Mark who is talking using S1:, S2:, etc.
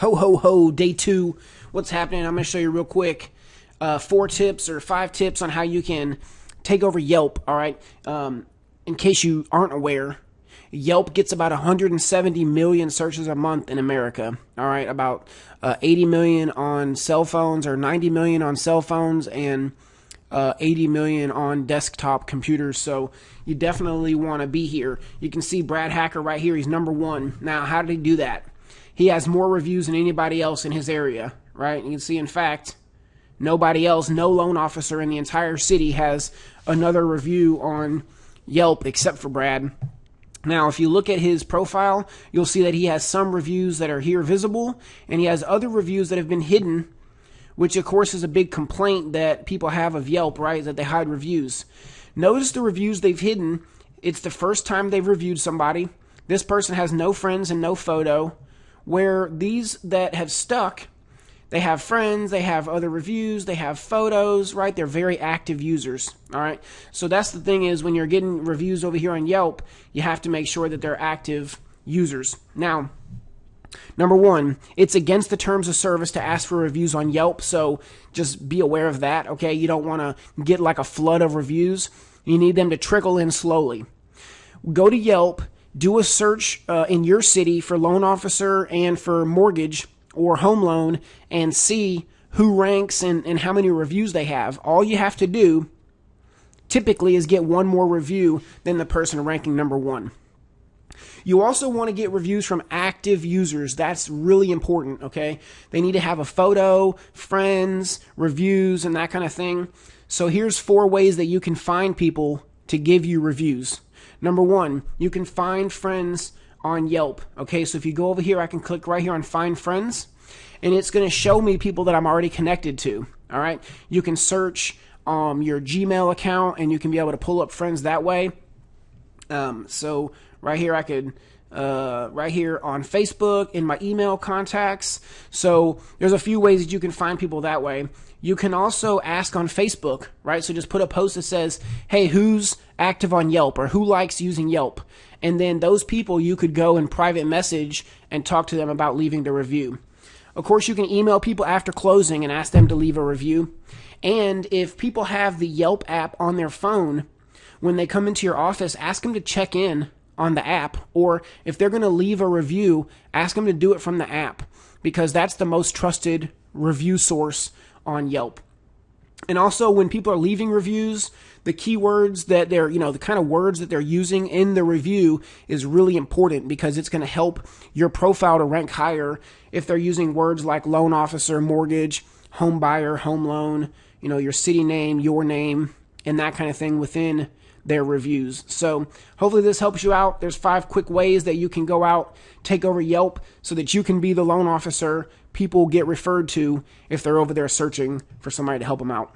S1: Ho, ho, ho, day two. What's happening? I'm going to show you real quick uh, four tips or five tips on how you can take over Yelp. All right. Um, in case you aren't aware, Yelp gets about 170 million searches a month in America. All right. About uh, 80 million on cell phones or 90 million on cell phones and uh, 80 million on desktop computers. So you definitely want to be here. You can see Brad Hacker right here. He's number one. Now, how did he do that? He has more reviews than anybody else in his area, right? You can see, in fact, nobody else, no loan officer in the entire city has another review on Yelp except for Brad. Now, if you look at his profile, you'll see that he has some reviews that are here visible, and he has other reviews that have been hidden, which, of course, is a big complaint that people have of Yelp, right? That they hide reviews. Notice the reviews they've hidden. It's the first time they've reviewed somebody. This person has no friends and no photo where these that have stuck they have friends, they have other reviews, they have photos, right? They're very active users, all right? So that's the thing is when you're getting reviews over here on Yelp, you have to make sure that they're active users. Now, number one, it's against the terms of service to ask for reviews on Yelp, so just be aware of that, okay? You don't want to get like a flood of reviews. You need them to trickle in slowly. Go to Yelp do a search uh, in your city for loan officer and for mortgage or home loan and see who ranks and, and how many reviews they have. All you have to do typically is get one more review than the person ranking number one. You also want to get reviews from active users. That's really important, okay? They need to have a photo, friends, reviews, and that kind of thing. So here's four ways that you can find people to give you reviews. Number one, you can find friends on Yelp. Okay, so if you go over here, I can click right here on Find Friends, and it's going to show me people that I'm already connected to. All right, you can search um, your Gmail account, and you can be able to pull up friends that way. Um, so right here, I could uh, right here on Facebook in my email contacts. So there's a few ways that you can find people that way. You can also ask on Facebook, right? So just put a post that says, "Hey, who's active on Yelp or who likes using Yelp?" And then those people you could go and private message and talk to them about leaving the review. Of course, you can email people after closing and ask them to leave a review. And if people have the Yelp app on their phone, when they come into your office, ask them to check in on the app. Or if they're going to leave a review, ask them to do it from the app because that's the most trusted review source on Yelp. And also, when people are leaving reviews, the keywords that they're, you know, the kind of words that they're using in the review is really important because it's going to help your profile to rank higher if they're using words like loan officer, mortgage, home buyer, home loan, you know, your city name, your name, and that kind of thing within their reviews. So hopefully this helps you out. There's five quick ways that you can go out, take over Yelp so that you can be the loan officer people get referred to if they're over there searching for somebody to help them out.